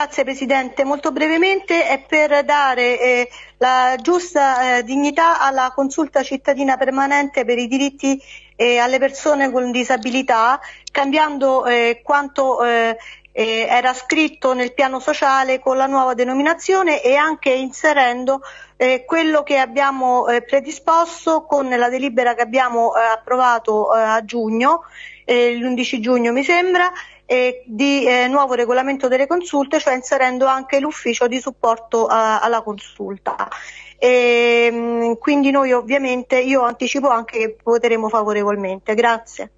Grazie Presidente, molto brevemente è per dare eh, la giusta eh, dignità alla consulta cittadina permanente per i diritti eh, alle persone con disabilità, cambiando eh, quanto eh, eh, era scritto nel piano sociale con la nuova denominazione e anche inserendo quello che abbiamo predisposto con la delibera che abbiamo approvato a giugno, l'11 giugno mi sembra, eh, di eh, nuovo regolamento delle consulte, cioè inserendo anche l'ufficio di supporto alla consulta. E, quindi noi ovviamente, io anticipo anche che voteremo favorevolmente. Grazie.